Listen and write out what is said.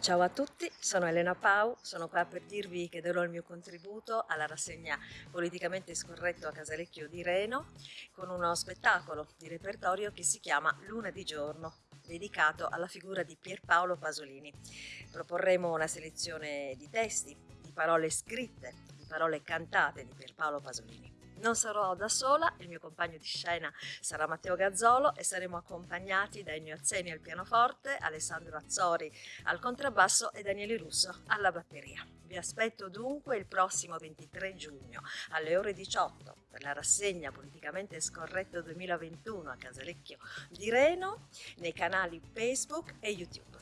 Ciao a tutti, sono Elena Pau, sono qua per dirvi che darò il mio contributo alla rassegna Politicamente Scorretto a Casalecchio di Reno con uno spettacolo di repertorio che si chiama Luna di giorno, dedicato alla figura di Pierpaolo Pasolini. Proporremo una selezione di testi, di parole scritte, di parole cantate di Pierpaolo Pasolini. Non sarò da sola, il mio compagno di scena sarà Matteo Gazzolo e saremo accompagnati da Ennio Azzeni al pianoforte, Alessandro Azzori al contrabbasso e Daniele Russo alla batteria. Vi aspetto dunque il prossimo 23 giugno alle ore 18 per la rassegna Politicamente Scorretto 2021 a Casalecchio di Reno nei canali Facebook e YouTube.